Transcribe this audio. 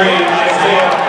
number Isaiah